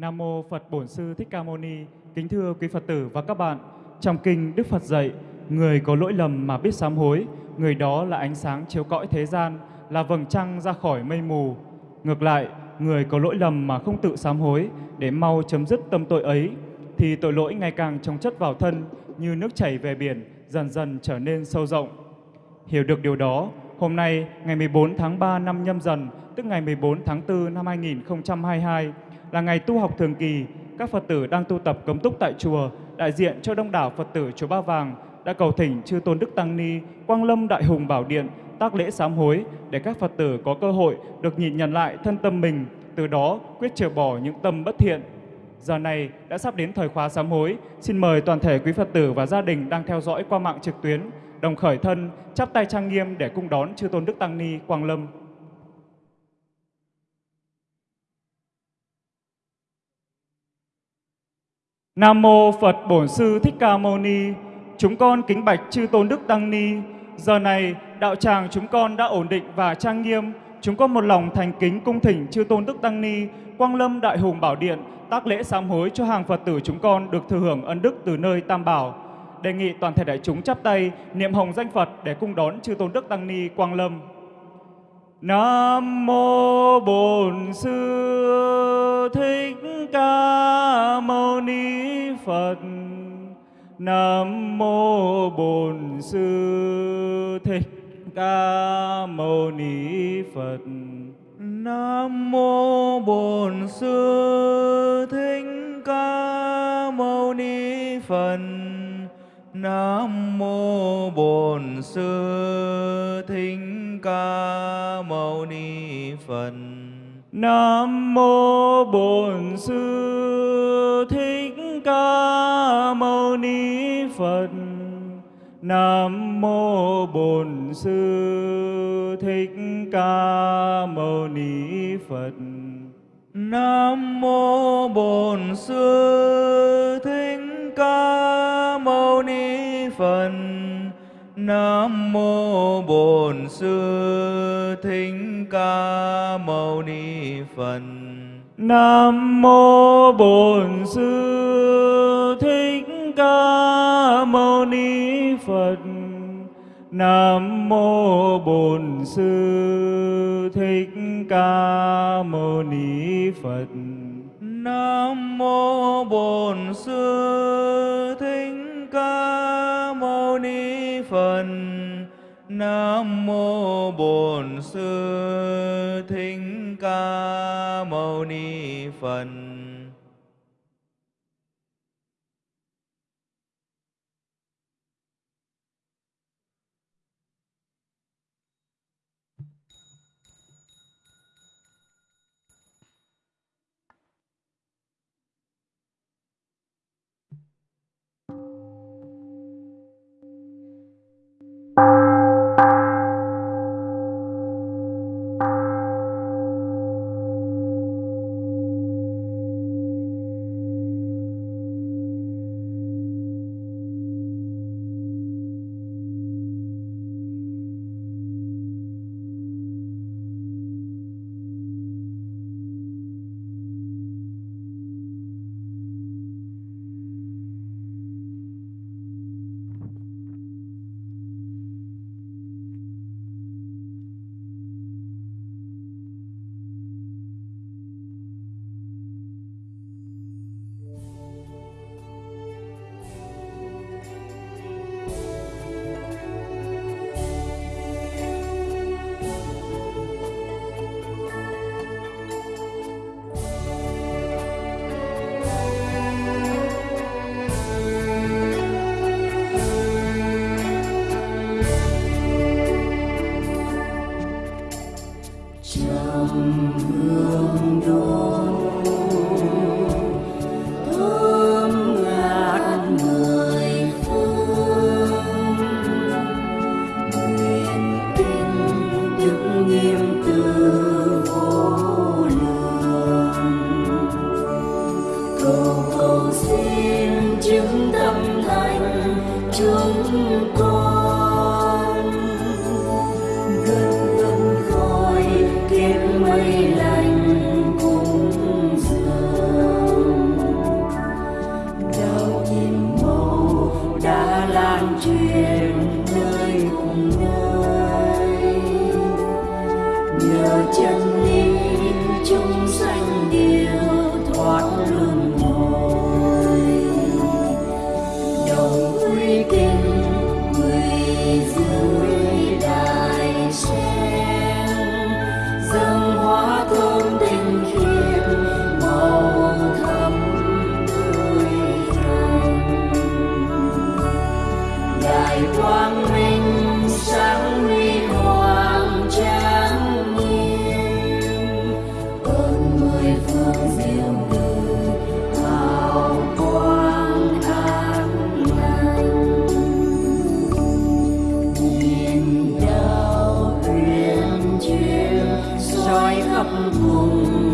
Nam mô Phật Bổn Sư Thích Ca Mâu Ni. Kính thưa quý Phật tử và các bạn, trong kinh Đức Phật dạy, người có lỗi lầm mà biết sám hối, người đó là ánh sáng chiếu cõi thế gian, là vầng trăng ra khỏi mây mù. Ngược lại, người có lỗi lầm mà không tự sám hối để mau chấm dứt tâm tội ấy, thì tội lỗi ngày càng chồng chất vào thân như nước chảy về biển, dần dần trở nên sâu rộng. Hiểu được điều đó, hôm nay ngày 14 tháng 3 năm nhâm dần, tức ngày 14 tháng 4 năm 2022, là ngày tu học thường kỳ, các Phật tử đang tu tập cấm túc tại chùa, đại diện cho đông đảo Phật tử chùa Ba Vàng đã cầu thỉnh chư Tôn Đức Tăng Ni, Quang Lâm Đại Hùng Bảo Điện, tác lễ sám hối để các Phật tử có cơ hội được nhìn nhận lại thân tâm mình, từ đó quyết trừ bỏ những tâm bất thiện. Giờ này đã sắp đến thời khóa sám hối, xin mời toàn thể quý Phật tử và gia đình đang theo dõi qua mạng trực tuyến, đồng khởi thân, chắp tay trang nghiêm để cung đón chư Tôn Đức Tăng Ni Quang Lâm. Nam mô Phật Bổn Sư Thích Ca Mâu Ni. Chúng con kính bạch chư Tôn Đức Tăng Ni. Giờ này đạo tràng chúng con đã ổn định và trang nghiêm. Chúng con một lòng thành kính cung thỉnh chư Tôn Đức Tăng Ni, Quang Lâm Đại Hùng Bảo Điện tác lễ sám hối cho hàng Phật tử chúng con được thừa hưởng ân đức từ nơi Tam Bảo. Đề nghị toàn thể đại chúng chắp tay niệm hồng danh Phật để cung đón chư Tôn Đức Tăng Ni Quang Lâm. Nam mô Bổn Sư Thích Ca Mâu Ni Phật. Nam mô Bổn Sư Thích Ca Mâu Ni Phật. Nam mô Bổn Sư Thích Ca Mâu Ni Phật. Nam mô Bổn Sư Thích Ca Mâu Ni Phật. Nam mô Bổn Sư Thích Ca Mâu Ni Phật. Nam mô Bổn Sư Thích Ca Mâu Ni Phật. Nam mô Bổn Sư Thích Ca Mâu Ni Phật. Nam mô Bổn Sư Thích Ca Mâu Ni Phật. Nam mô Bổn Sư Thích Ca Mâu Ni Phật. Nam mô Bổn Sư Thích Ca Mâu Ni Phật. Nam mô Bổn Sư Thích Ca Mâu Ni Phật. Nam mô Bổn Sư Thích Ca Mâu Ni Phật. lòng thương đôi rọi khắp vùng.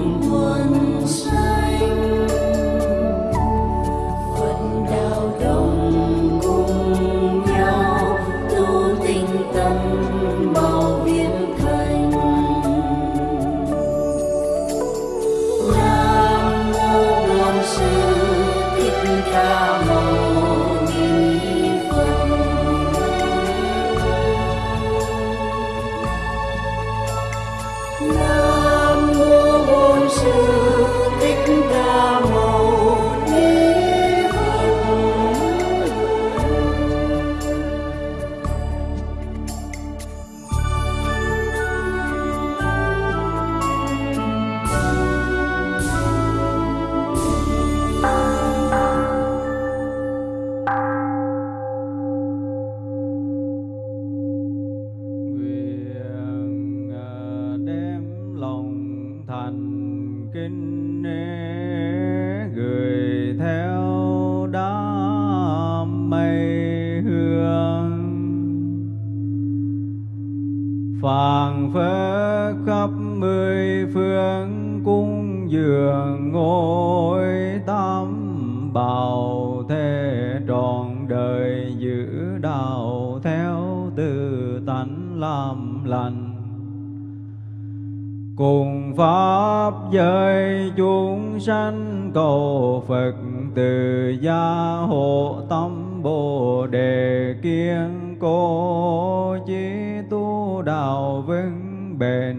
cùng pháp giới chúng sanh cầu phật, từ gia hộ tâm bồ đề kiên cố, chí tu đạo vững bền.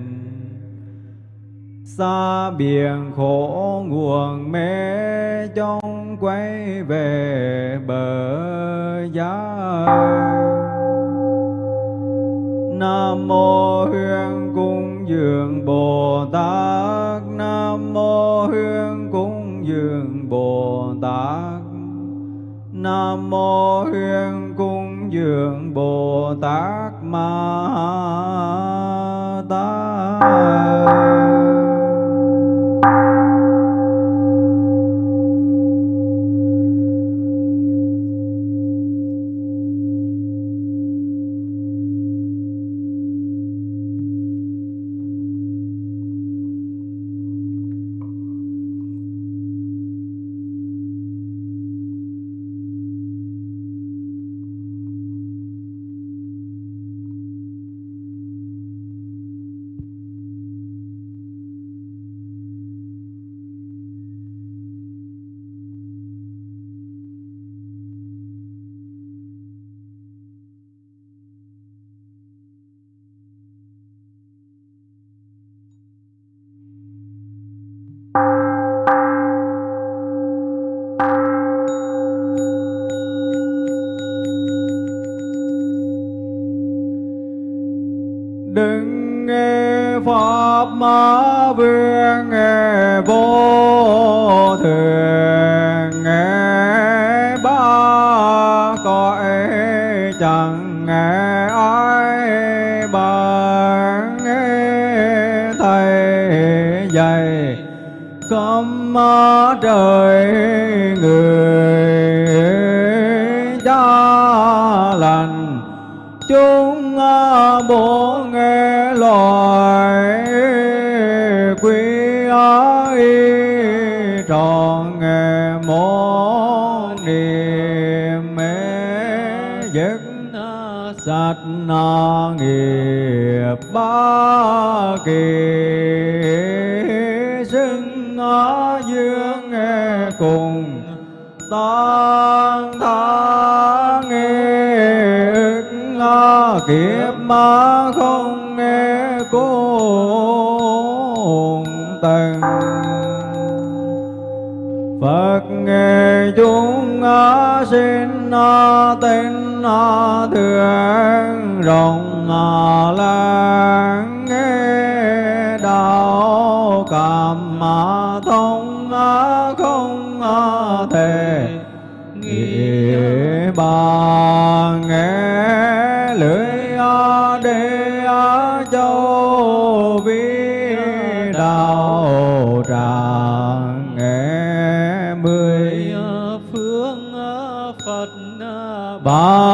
Xa biển khổ nguồn mê trong quay về bờ giá nam mô hương dường bồ tát. Nam mô huyên cúng dường bồ tát. Nam mô huyên cúng dường bồ tát ma tát. ma vương vô thường. Ba cõi chẳng. Nghe ai bằng thầy dạy. Cấm trời người sát na nghiệp ba kỳ xưng ngã dương nghe cùng tan tha nghe ngã kiếp ma không nghe cô tần. Phật nghe chúng ngã sinh na tên thượng rộng lãng nghe đạo cảm mà thông không thể nghĩ bà nghe lưỡi đê châu vi đạo tràng nghe mười phương phật ba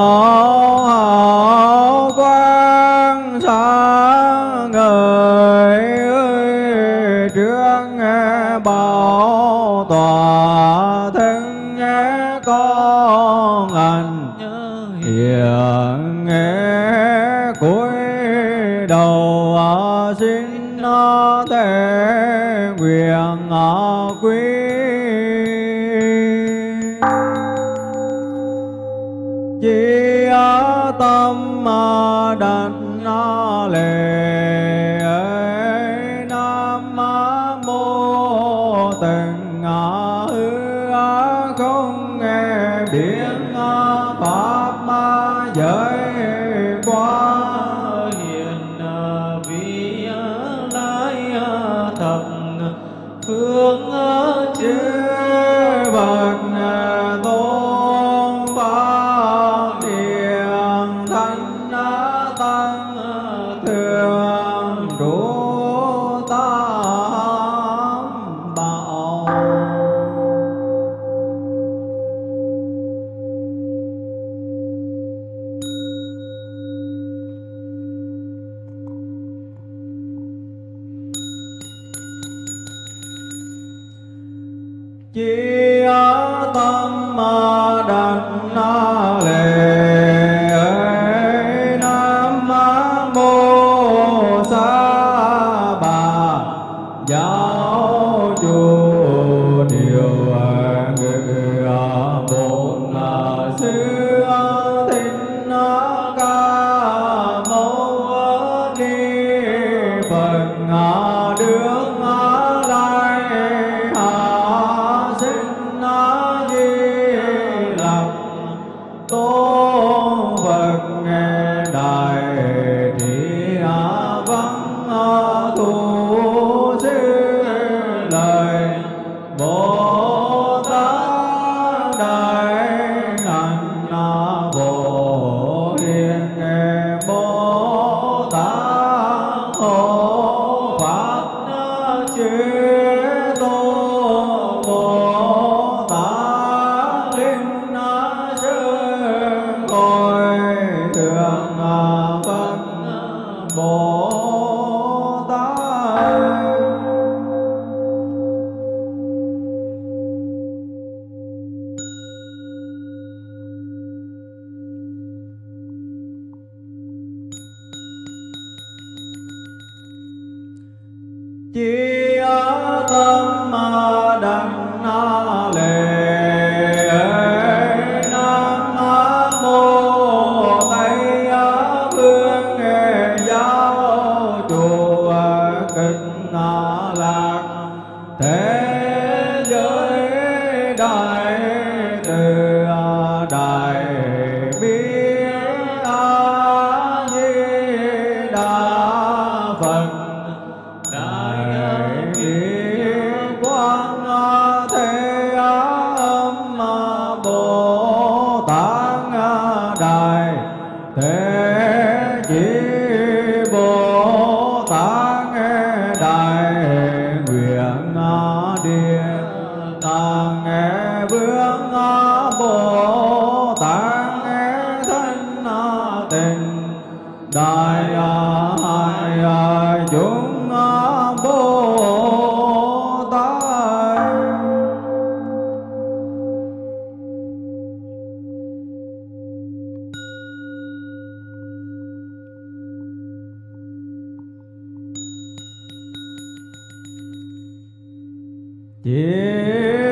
Yeah. Yeah.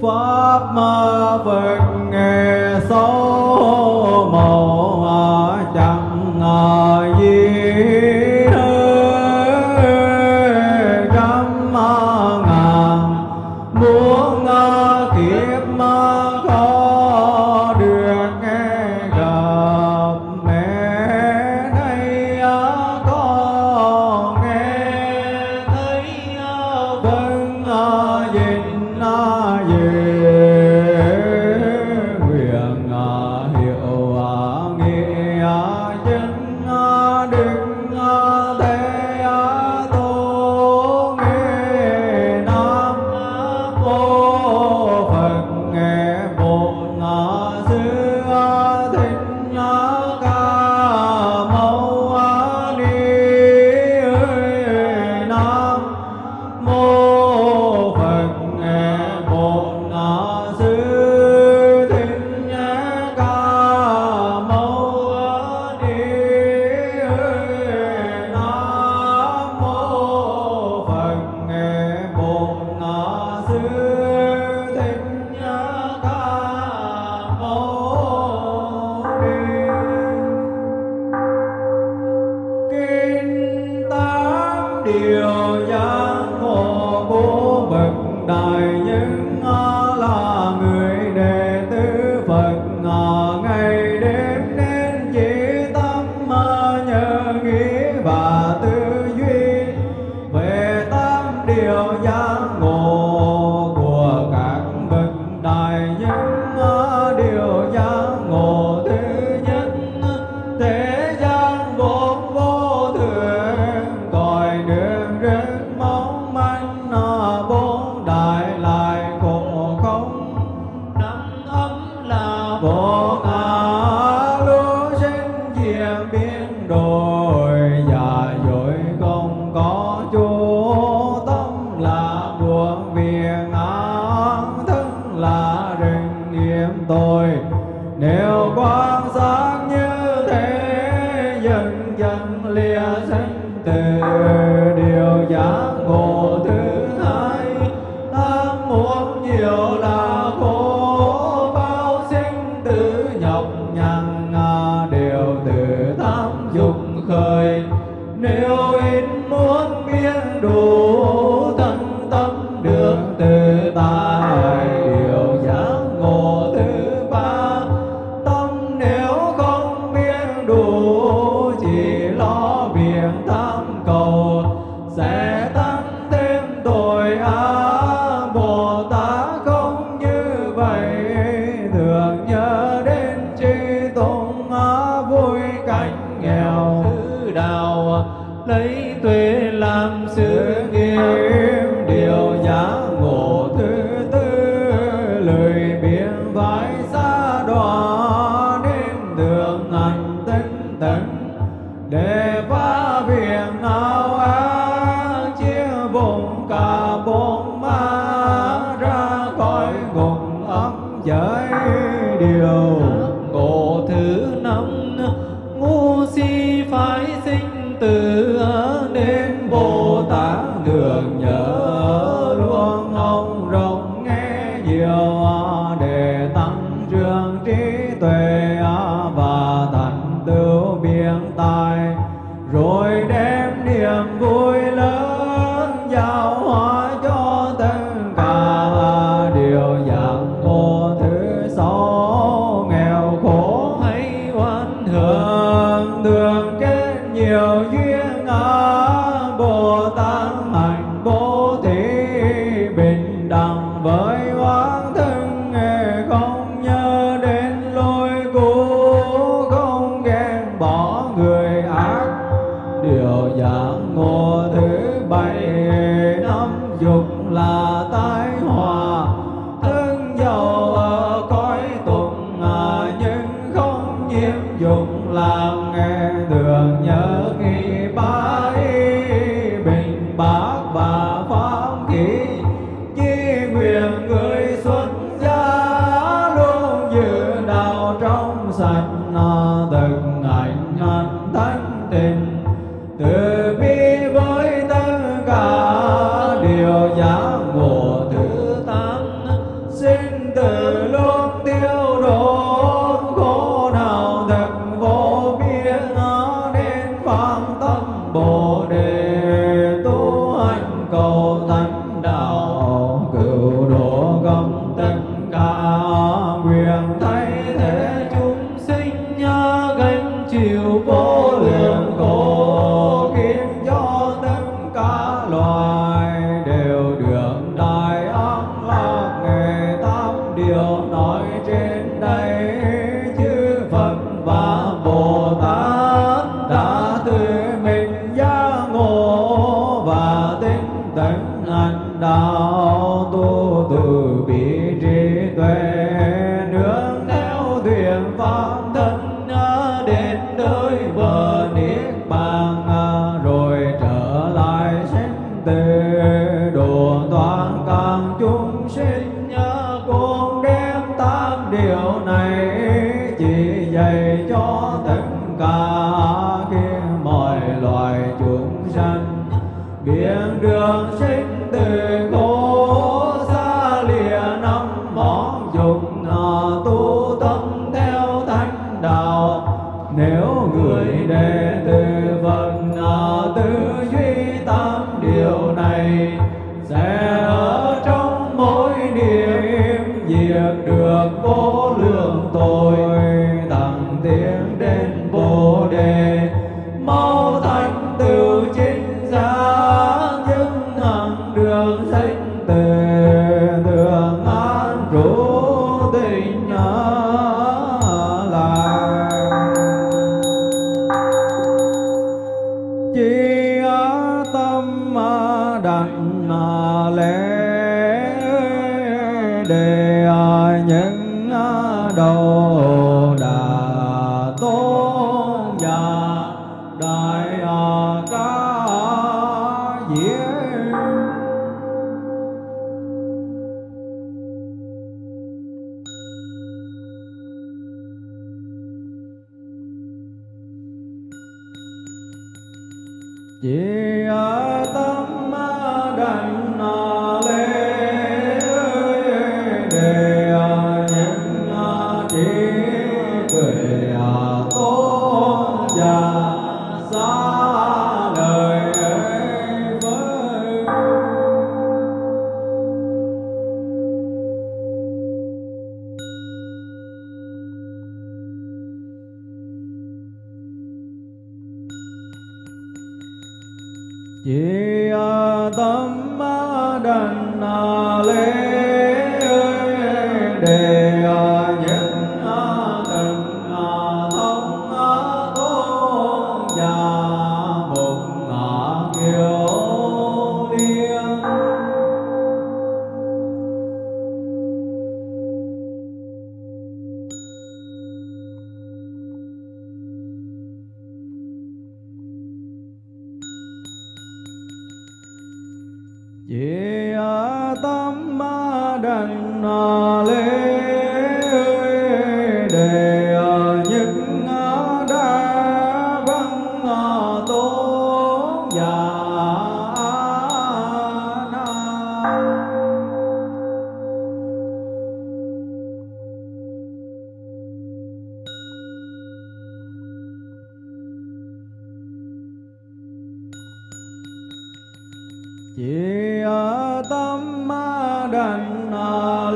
Pháp ma dục là ta.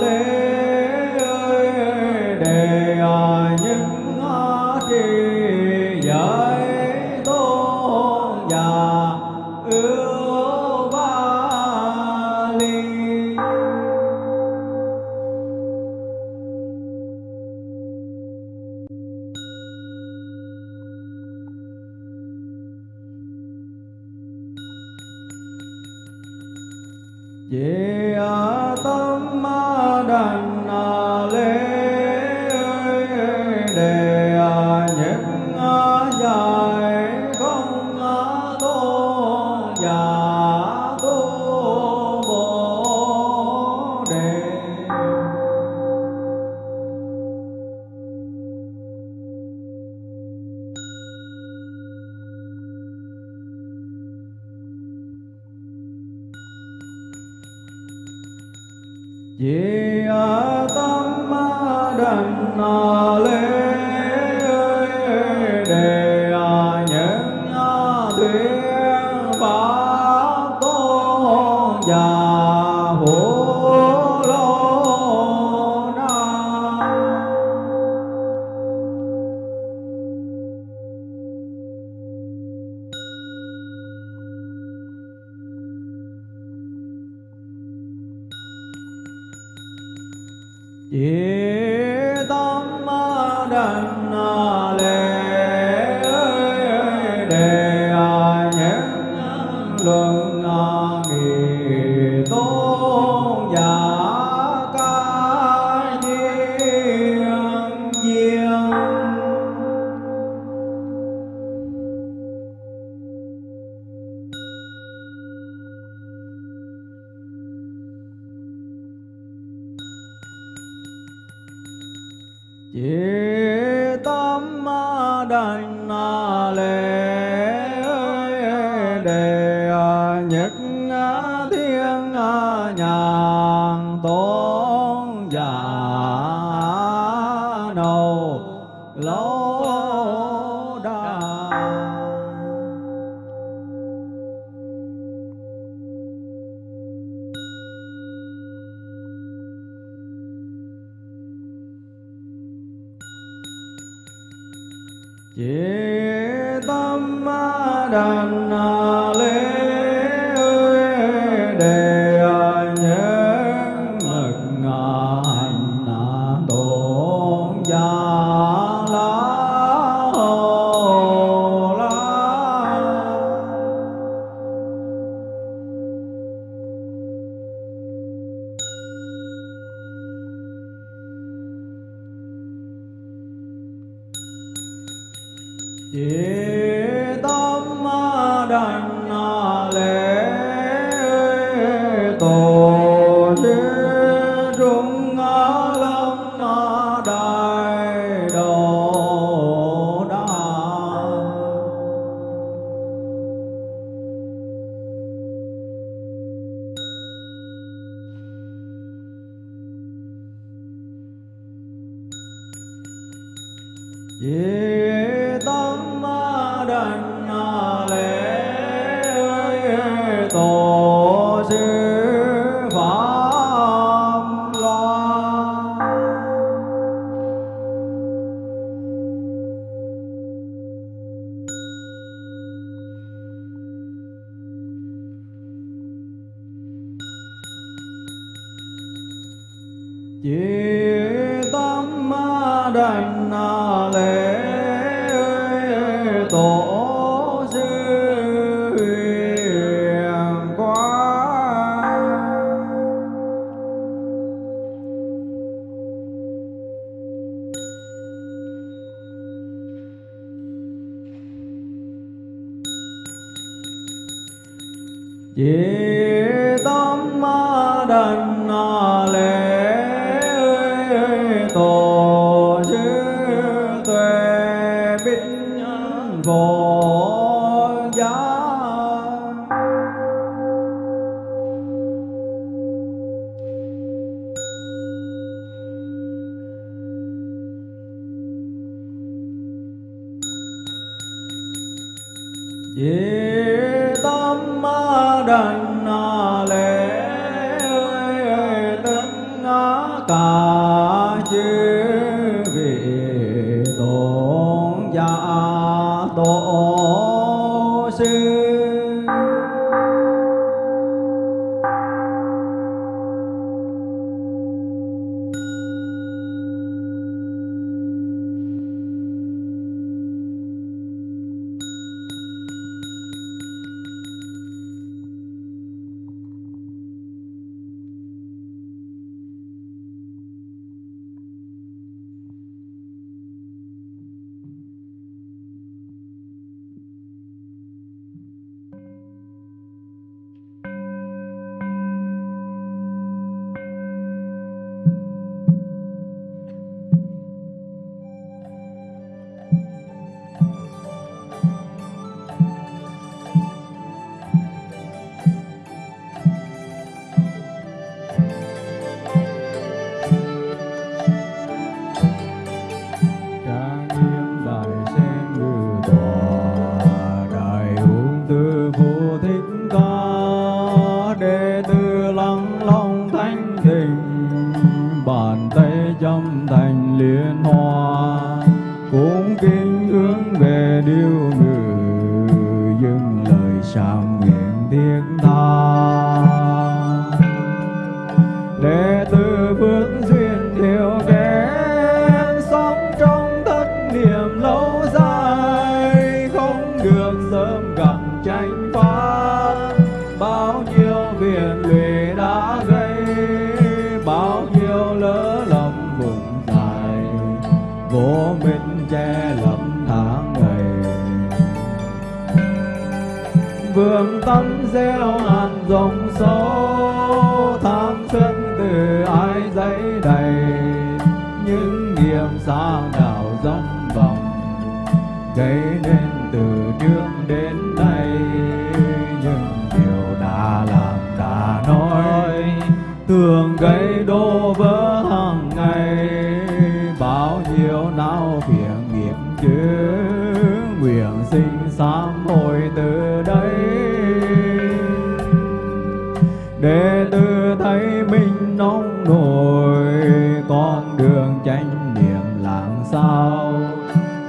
Đảnh Chỉ tâm đành lễ Yeah.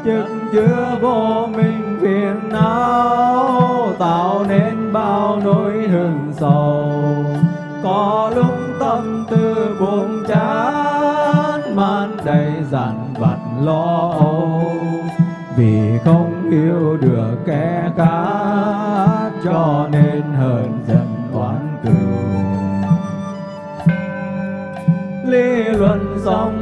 Chức chứa vô minh phiền não, tạo nên bao nỗi hừng sầu. Có lúc tâm tư buồn chán man đầy dằn vặt lo âu. Vì không yêu được kẻ khác, cho nên hờn giận oán cừu lý luận xong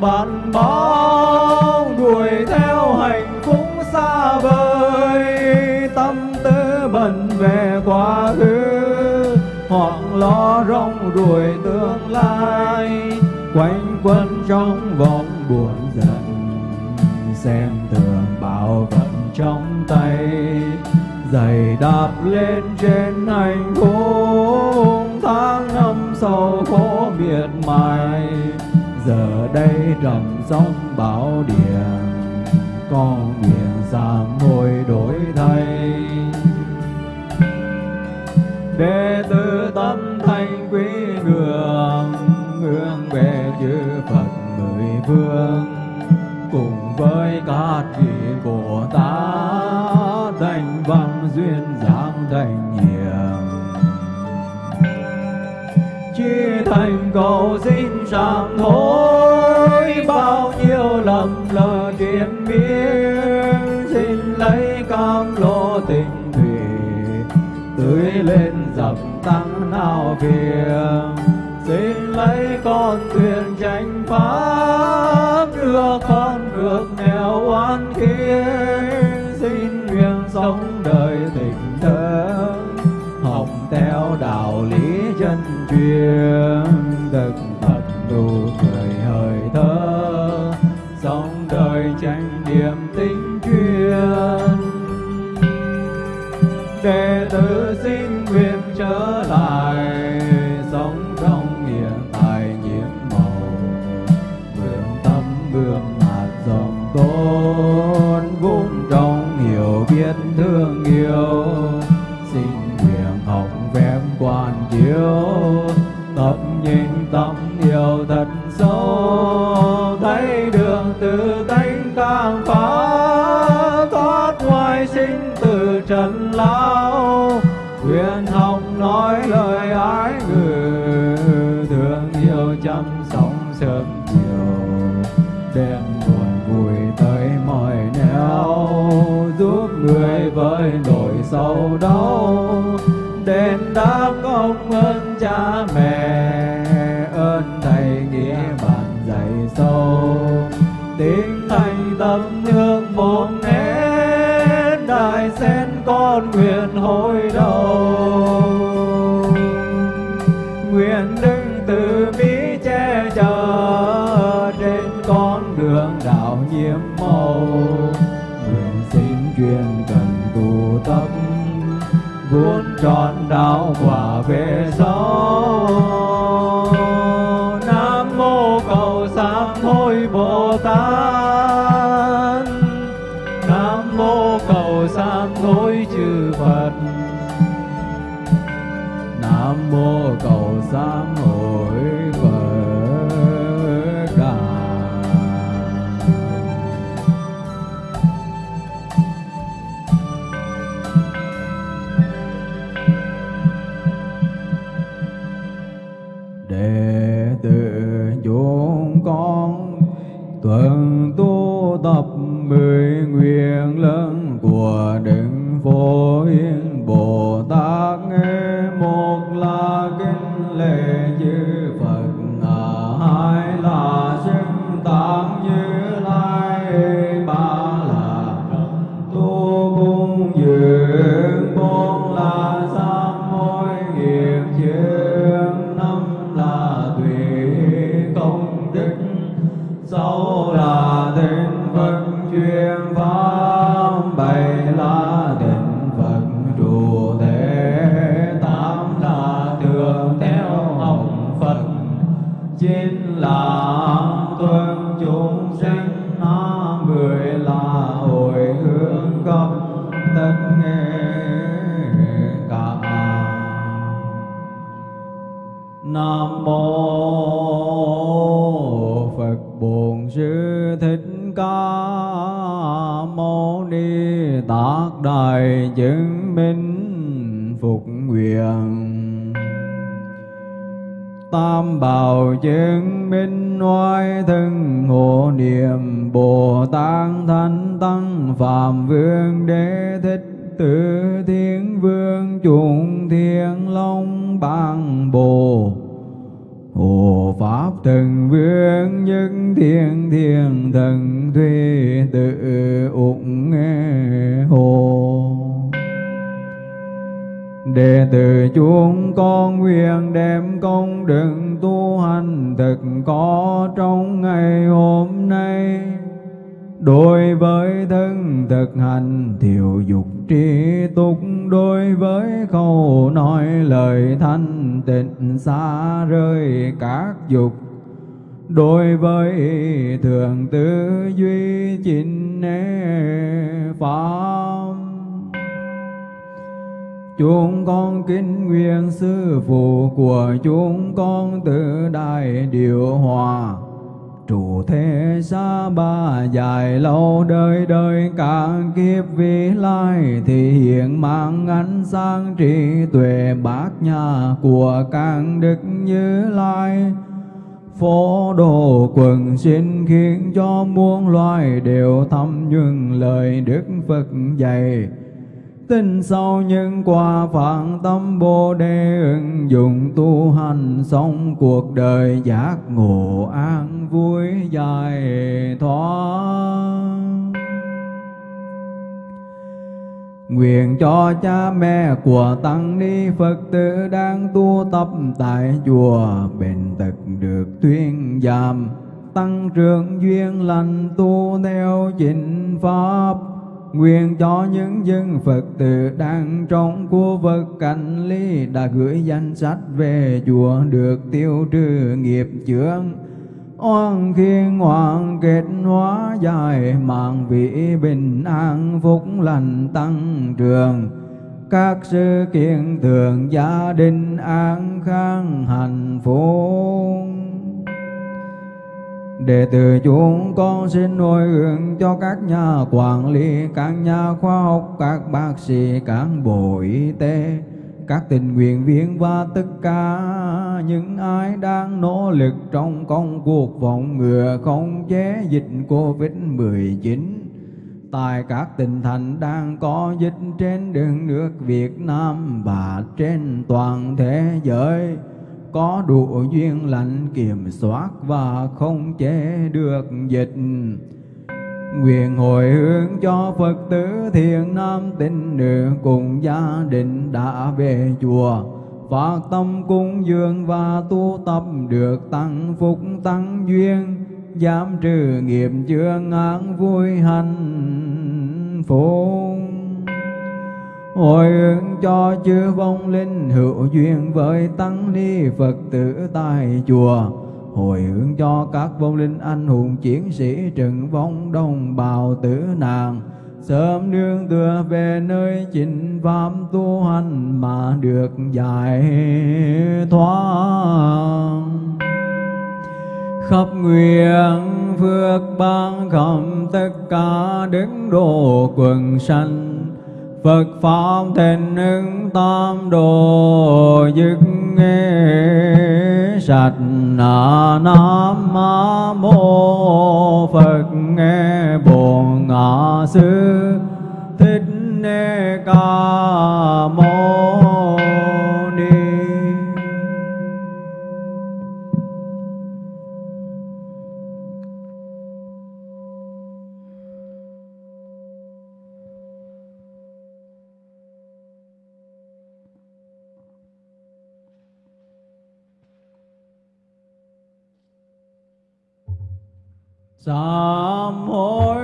bỏ hình đuổi theo hạnh phúc xa vời. Tâm tư bận về quá khứ, hoặc lo rong đuổi tương lai. Quanh quẩn trong vòng buồn giận, xem thường bảo vận trong tay. Giày đạp lên trên hành khung tháng năm sầu khổ miệt mài giờ đây trầm sóng bão điện con miệng sám hối đổi thay. Đệ tử tâm thanh quý ngưỡng, hướng về chư Phật mười phương cùng với các vị của ta thành văn duyên giảng thành nhiều chi thành cầu xin sám hối bao nhiêu lầm lỡ triền miên xin lấy cam lô tình thủy, tưới lên dập tăng nào phiền. Xin lấy con thuyền tranh pháp đưa con vượt nghèo oan khiên xin nguyện sống đời tình chuyên đức thực thật đủ người hời thơ sống đời tranh niềm tính. Ni Tát Đại chứng minh phục nguyện. Tam bảo chứng minh oai thân hộ niệm Bồ Tát Thánh Tăng Phạm Vương Đế Thích Tử Thiên Vương chúng Thiên Long Bang Bồ. Hộ Pháp Thần Vương nhân Thiên Thiên Thần Thuy Tự ủng Hồ Đệ tử chúng con nguyện đem công đức tu hành thực có trong ngày hôm nay. Đối với thân thực hành, thiểu dục trí túc. Đối với khẩu nói lời thanh tịnh, xa rơi các dục. Đối với thường tư duy chính pháp Chúng con kính nguyện sư phụ của chúng con từ đại điều hòa. Trụ thế xa ba dài lâu đời đời, cả kiếp vĩ lai Thì hiện mang ánh sáng trí tuệ bát nhà của càng đức như lai phố đồ quần xin khiến cho muôn loài đều thăm nhuần lời Đức Phật dạy Tin sau nhân quả phản tâm Bồ Đề ứng dụng tu hành xong cuộc đời giác ngộ an vui dài thoát. Nguyện cho cha mẹ của Tăng Ni Phật tử đang tu tập tại chùa bền tật được tuyên giảm. Tăng trưởng duyên lành tu theo chính pháp. Nguyện cho những dân Phật tử đang trong khu vực cảnh ly đã gửi danh sách về chùa được tiêu trừ nghiệp chướng. Oan khiên hoàng kết hóa dài mạng vị bình an phúc lành tăng trường các sự kiện thường gia đình an khang hạnh phúc. Đệ tử chúng con xin hồi hướng cho các nhà quản lý, các nhà khoa học, các bác sĩ, cán bộ y tế, các tình nguyện viên và tất cả những ai đang nỗ lực trong công cuộc phòng ngừa không chế dịch Covid-19 tại các tỉnh thành đang có dịch trên đất nước Việt Nam và trên toàn thế giới. Có đủ duyên lành kiểm soát và không chế được dịch. Nguyện hồi hướng cho Phật tử thiện nam tín nữ cùng gia đình đã về chùa. Phát tâm cúng dường và tu tập được tăng phúc tăng duyên giảm trừ nghiệp chướng án vui hạnh phúc. Hồi ứng cho chư vong linh hữu duyên với tăng ni phật tử tại chùa. Hồi hướng cho các vong linh anh hùng chiến sĩ trừng vong đồng bào tử nạn sớm nương tựa về nơi chính pháp tu hành mà được giải thoát khắp nguyện phước ban khẩm tất cả đứng độ quần sanh. Phật Pháp thịnh ứng tam đồ dứt nghe sạch na nam mô Phật nghe bổn ngã sư thích nê ca mô sám hối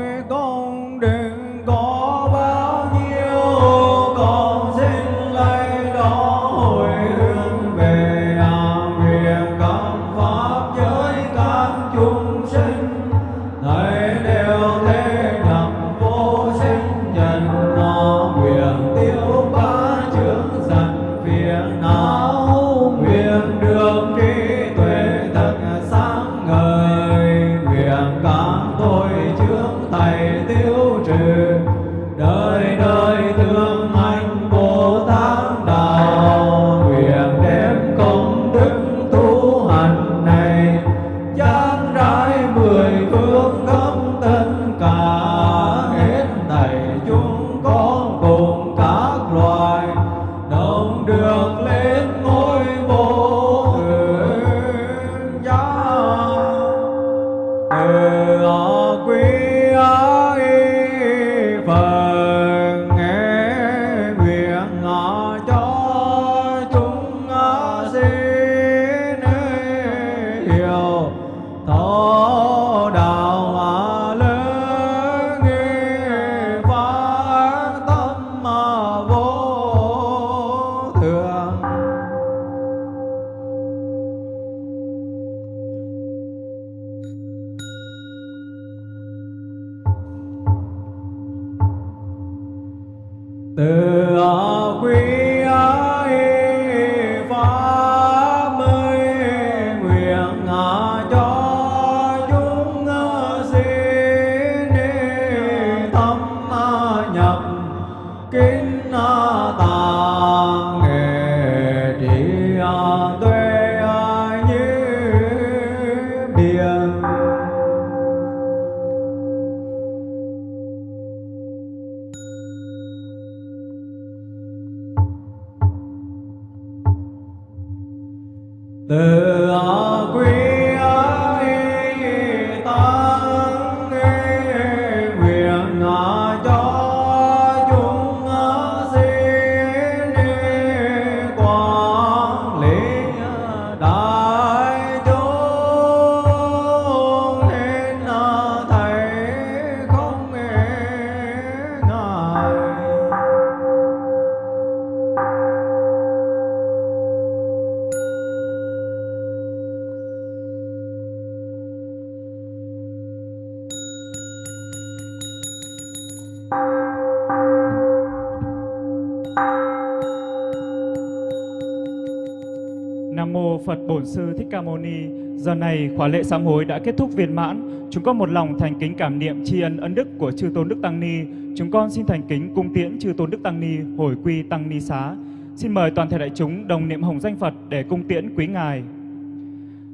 Giờ này, khóa lễ sám hối đã kết thúc viên mãn. Chúng con một lòng thành kính cảm niệm tri ân ân đức của chư tôn đức tăng ni. Chúng con xin thành kính cung tiễn chư tôn đức tăng ni, hồi quy tăng ni xá. Xin mời toàn thể đại chúng đồng niệm hồng danh Phật để cung tiễn quý ngài.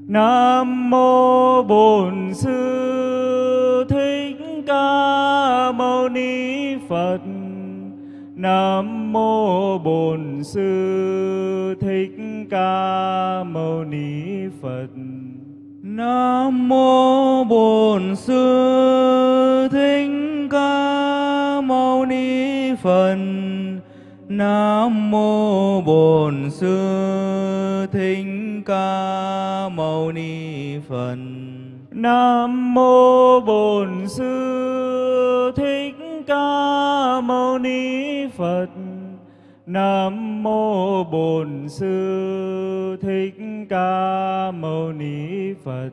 Nam mô Bổn Sư Thích Ca Mâu Ni Phật. Nam mô Bổn Sư Thích Ca Mâu Ni Phật. Nam mô Bổn Sư Thích Ca Mâu Ni Phật. Nam mô Bổn Sư Thích Ca Mâu Ni Phật. Nam mô Bổn Sư Thích Ca Mâu Ni Phật. Nam mô Bổn Sư Thích Ca Mâu Ni Phật.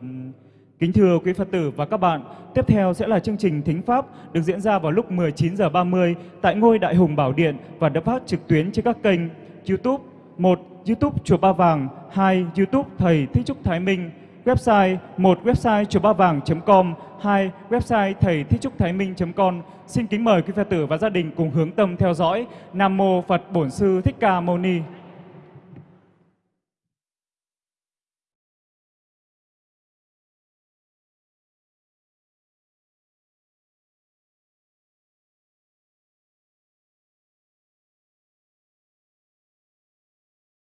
Kính thưa quý Phật tử và các bạn, tiếp theo sẽ là chương trình Thính Pháp được diễn ra vào lúc 19 giờ 30 tại ngôi Đại Hùng Bảo Điện và được phát trực tuyến trên các kênh YouTube 1. YouTube Chùa Ba Vàng 2. YouTube Thầy Thích Trúc Thái Minh Website 1. Website chùa ba vàng.com 2. Website thầy thích trúc thái minh.com Xin kính mời quý Phật tử và gia đình cùng hướng tâm theo dõi Nam Mô Phật Bổn Sư Thích Ca Mâu Ni.